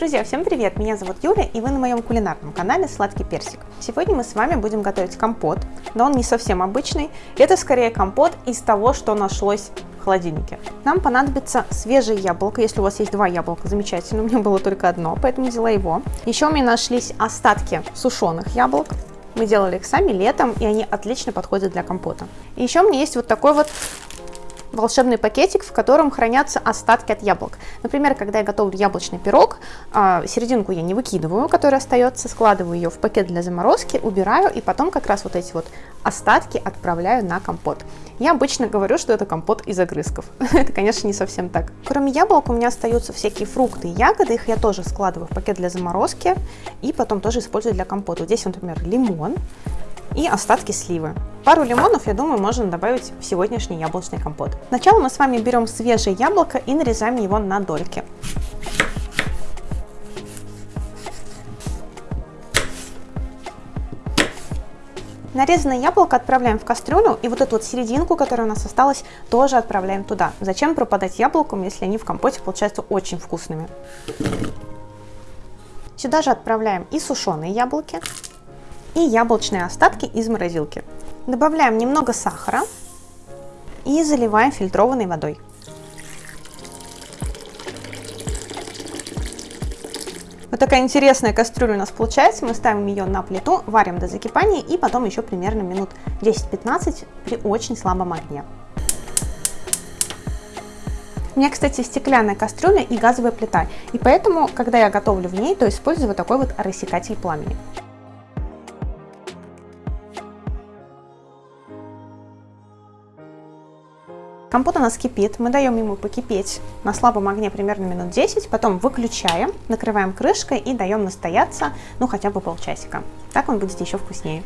Друзья, всем привет! Меня зовут Юля, и вы на моем кулинарном канале Сладкий Персик. Сегодня мы с вами будем готовить компот, но он не совсем обычный. Это скорее компот из того, что нашлось в холодильнике. Нам понадобится свежее яблоко. Если у вас есть два яблока, замечательно. У меня было только одно, поэтому взяла его. Еще у меня нашлись остатки сушеных яблок. Мы делали их сами летом, и они отлично подходят для компота. И еще у меня есть вот такой вот волшебный пакетик, в котором хранятся остатки от яблок. Например, когда я готовлю яблочный пирог, а, серединку я не выкидываю, которая остается, складываю ее в пакет для заморозки, убираю и потом как раз вот эти вот остатки отправляю на компот. Я обычно говорю, что это компот из огрызков. это, конечно, не совсем так. Кроме яблок у меня остаются всякие фрукты и ягоды, их я тоже складываю в пакет для заморозки и потом тоже использую для компота. Здесь, например, лимон, и остатки сливы. Пару лимонов, я думаю, можно добавить в сегодняшний яблочный компот. Сначала мы с вами берем свежее яблоко и нарезаем его на дольки. Нарезанное яблоко отправляем в кастрюлю, и вот эту вот серединку, которая у нас осталась, тоже отправляем туда. Зачем пропадать яблоком, если они в компоте получаются очень вкусными? Сюда же отправляем и сушеные яблоки, и яблочные остатки из морозилки. Добавляем немного сахара и заливаем фильтрованной водой. Вот такая интересная кастрюля у нас получается. Мы ставим ее на плиту, варим до закипания и потом еще примерно минут 10-15 при очень слабом огне. У меня, кстати, стеклянная кастрюля и газовая плита, и поэтому, когда я готовлю в ней, то использую вот такой вот рассекатель пламени. Компот у нас кипит, мы даем ему покипеть на слабом огне примерно минут 10, потом выключаем, накрываем крышкой и даем настояться, ну хотя бы полчасика. Так он будет еще вкуснее.